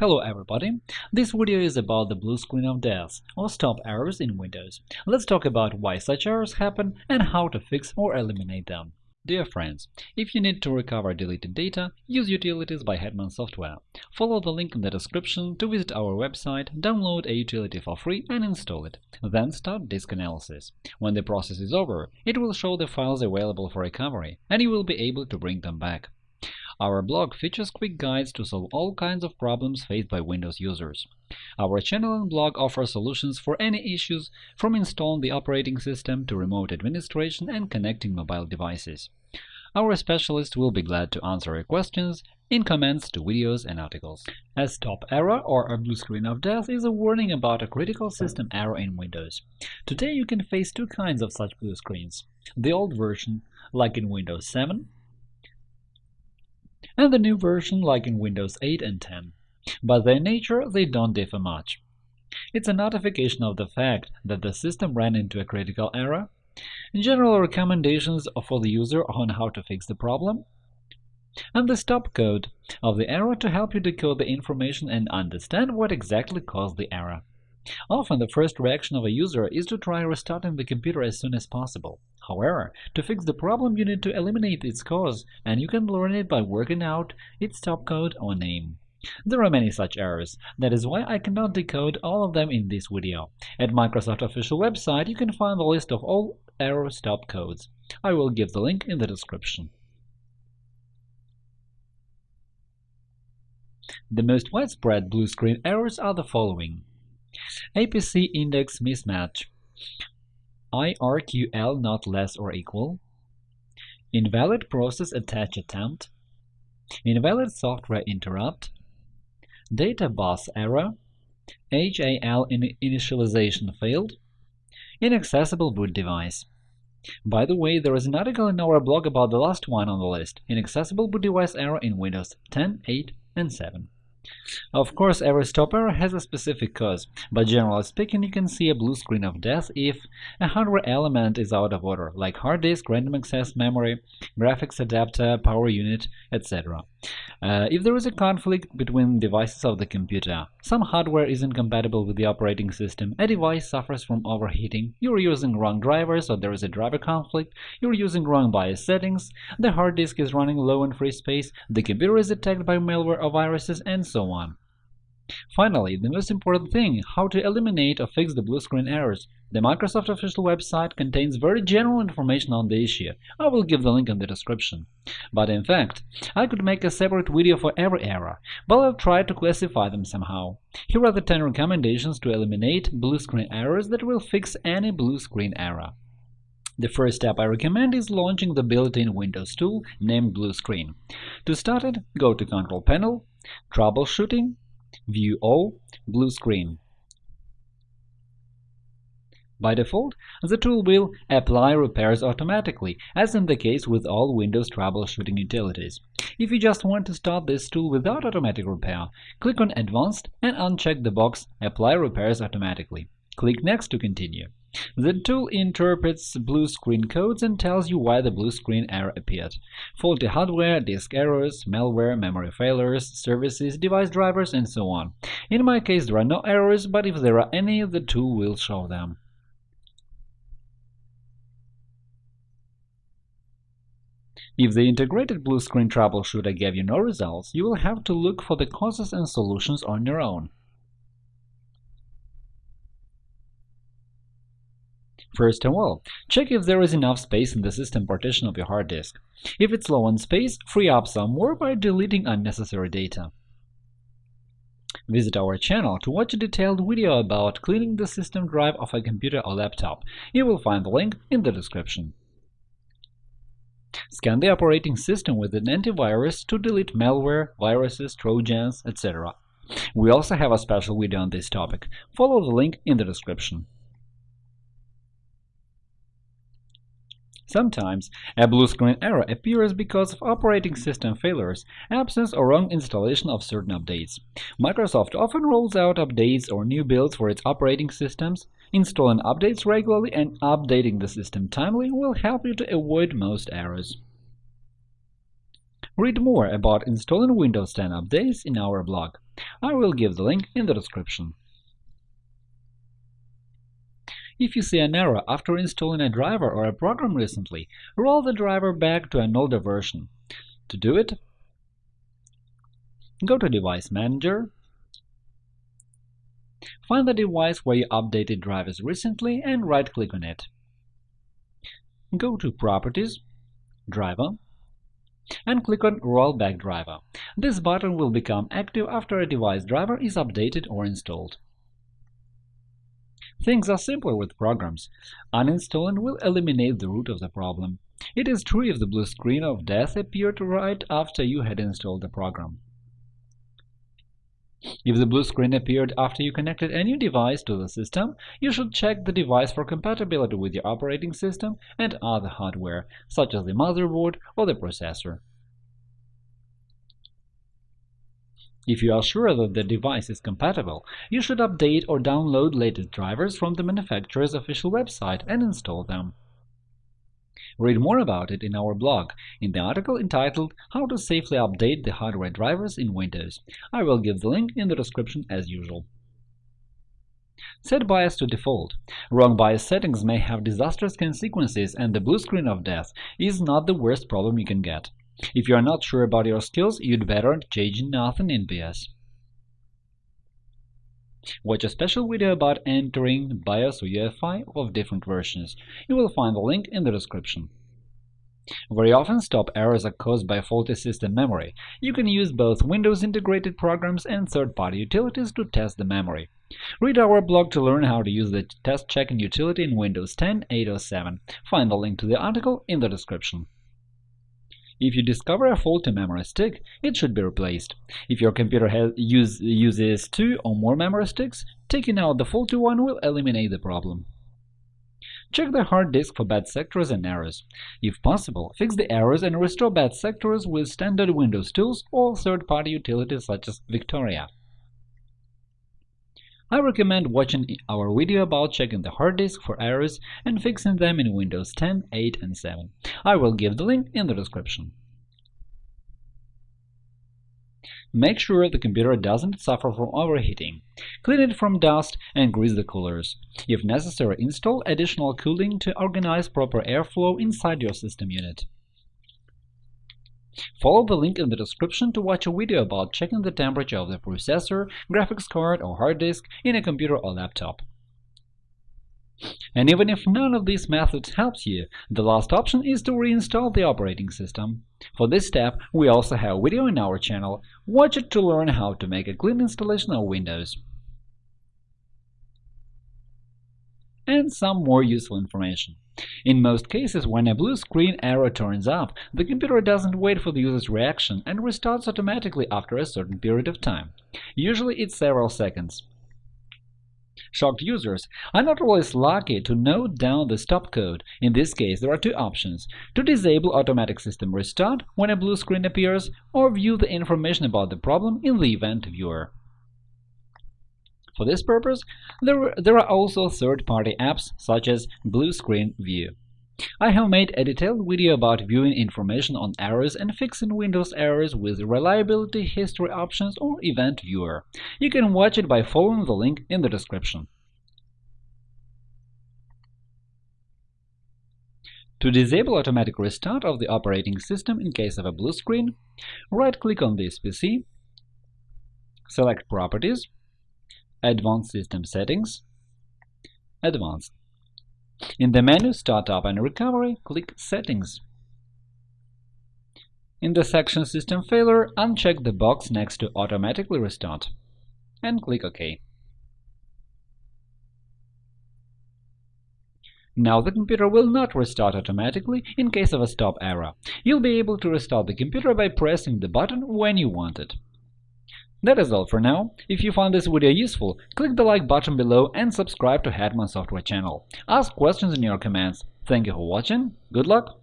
Hello everybody! This video is about the blue screen of death, or stop errors in Windows. Let's talk about why such errors happen and how to fix or eliminate them. Dear friends, if you need to recover deleted data, use Utilities by Hetman Software. Follow the link in the description to visit our website, download a utility for free and install it. Then start disk analysis. When the process is over, it will show the files available for recovery, and you will be able to bring them back. Our blog features quick guides to solve all kinds of problems faced by Windows users. Our channel and blog offer solutions for any issues, from installing the operating system to remote administration and connecting mobile devices. Our specialists will be glad to answer your questions in comments to videos and articles. A stop error or a blue screen of death is a warning about a critical system error in Windows. Today you can face two kinds of such blue screens. The old version, like in Windows 7, and the new version like in Windows 8 and 10. By their nature, they don't differ much. It's a notification of the fact that the system ran into a critical error, general recommendations for the user on how to fix the problem, and the stop code of the error to help you decode the information and understand what exactly caused the error. Often the first reaction of a user is to try restarting the computer as soon as possible. However, to fix the problem you need to eliminate its cause, and you can learn it by working out its stop code or name. There are many such errors, that is why I cannot decode all of them in this video. At Microsoft official website you can find the list of all error stop codes. I will give the link in the description. The most widespread blue screen errors are the following. APC index mismatch. IRQL not less or equal. Invalid process attach attempt. Invalid software interrupt. Data bus error. HAL in initialization failed. Inaccessible boot device. By the way, there is an article in our blog about the last one on the list – inaccessible boot device error in Windows 10, 8, and 7. Of course, every stop error has a specific cause, but generally speaking, you can see a blue screen of death if a hardware element is out of order, like hard disk, random access memory, graphics adapter, power unit, etc. Uh, if there is a conflict between devices of the computer, some hardware is incompatible with the operating system, a device suffers from overheating, you're using wrong drivers or there is a driver conflict, you're using wrong BIOS settings, the hard disk is running low on free space, the computer is attacked by malware or viruses, and so on. Finally, the most important thing – how to eliminate or fix the blue screen errors. The Microsoft official website contains very general information on the issue. I will give the link in the description. But in fact, I could make a separate video for every error, but I'll try to classify them somehow. Here are the 10 recommendations to eliminate blue screen errors that will fix any blue screen error. The first step I recommend is launching the built-in Windows tool named Blue Screen. To start it, go to Control Panel, Troubleshooting, View All, Blue Screen. By default, the tool will apply repairs automatically, as in the case with all Windows troubleshooting utilities. If you just want to start this tool without automatic repair, click on Advanced and uncheck the box Apply repairs automatically. Click Next to continue. The tool interprets blue screen codes and tells you why the blue screen error appeared – faulty hardware, disk errors, malware, memory failures, services, device drivers, and so on. In my case there are no errors, but if there are any, the tool will show them. If the integrated blue screen troubleshooter gave you no results, you will have to look for the causes and solutions on your own. First of all, check if there is enough space in the system partition of your hard disk. If it's low on space, free up some more by deleting unnecessary data. Visit our channel to watch a detailed video about cleaning the system drive of a computer or laptop. You will find the link in the description. Scan the operating system with an antivirus to delete malware, viruses, trojans, etc. We also have a special video on this topic. Follow the link in the description. Sometimes a blue screen error appears because of operating system failures, absence or wrong installation of certain updates. Microsoft often rolls out updates or new builds for its operating systems. Installing updates regularly and updating the system timely will help you to avoid most errors. Read more about installing Windows 10 updates in our blog. I will give the link in the description. If you see an error after installing a driver or a program recently, roll the driver back to an older version. To do it, go to Device Manager, find the device where you updated drivers recently and right-click on it. Go to Properties, Driver, and click on Rollback Driver. This button will become active after a device driver is updated or installed. Things are simpler with programs. Uninstalling will eliminate the root of the problem. It is true if the blue screen of death appeared right after you had installed the program. If the blue screen appeared after you connected a new device to the system, you should check the device for compatibility with your operating system and other hardware, such as the motherboard or the processor. If you are sure that the device is compatible, you should update or download latest drivers from the manufacturer's official website and install them. Read more about it in our blog, in the article entitled How to safely update the hardware drivers in Windows. I will give the link in the description as usual. Set BIOS to default. Wrong BIOS settings may have disastrous consequences, and the blue screen of death is not the worst problem you can get. If you are not sure about your skills, you'd better change nothing in BIOS. Watch a special video about entering BIOS or UEFI of different versions. You will find the link in the description. Very often, stop errors are caused by faulty system memory. You can use both Windows integrated programs and third-party utilities to test the memory. Read our blog to learn how to use the test checking utility in Windows 10 807. Find the link to the article in the description. If you discover a faulty memory stick, it should be replaced. If your computer use, uses two or more memory sticks, taking out the faulty one will eliminate the problem. Check the hard disk for bad sectors and errors. If possible, fix the errors and restore bad sectors with standard Windows tools or third-party utilities such as Victoria. I recommend watching our video about checking the hard disk for errors and fixing them in Windows 10, 8, and 7. I will give the link in the description. Make sure the computer doesn't suffer from overheating. Clean it from dust and grease the coolers. If necessary, install additional cooling to organize proper airflow inside your system unit. Follow the link in the description to watch a video about checking the temperature of the processor, graphics card or hard disk in a computer or laptop. And even if none of these methods helps you, the last option is to reinstall the operating system. For this step, we also have a video in our channel. Watch it to learn how to make a clean installation of Windows. And some more useful information. In most cases, when a blue screen error turns up, the computer doesn't wait for the user's reaction and restarts automatically after a certain period of time. Usually it's several seconds. Shocked users are not always lucky to note down the stop code. In this case, there are two options – to disable automatic system restart when a blue screen appears, or view the information about the problem in the event viewer. For this purpose, there, there are also third-party apps such as Blue Screen View. I have made a detailed video about viewing information on errors and fixing Windows errors with Reliability History options or Event Viewer. You can watch it by following the link in the description. To disable automatic restart of the operating system in case of a blue screen, right-click on this PC, select Properties, Advanced System Settings Advanced In the menu Startup and Recovery, click Settings. In the section System Failure, uncheck the box next to Automatically Restart and click OK. Now the computer will not restart automatically in case of a stop error. You'll be able to restart the computer by pressing the button when you want it. That is all for now. If you found this video useful, click the like button below and subscribe to Hetman Software channel. Ask questions in your comments. Thank you for watching, good luck,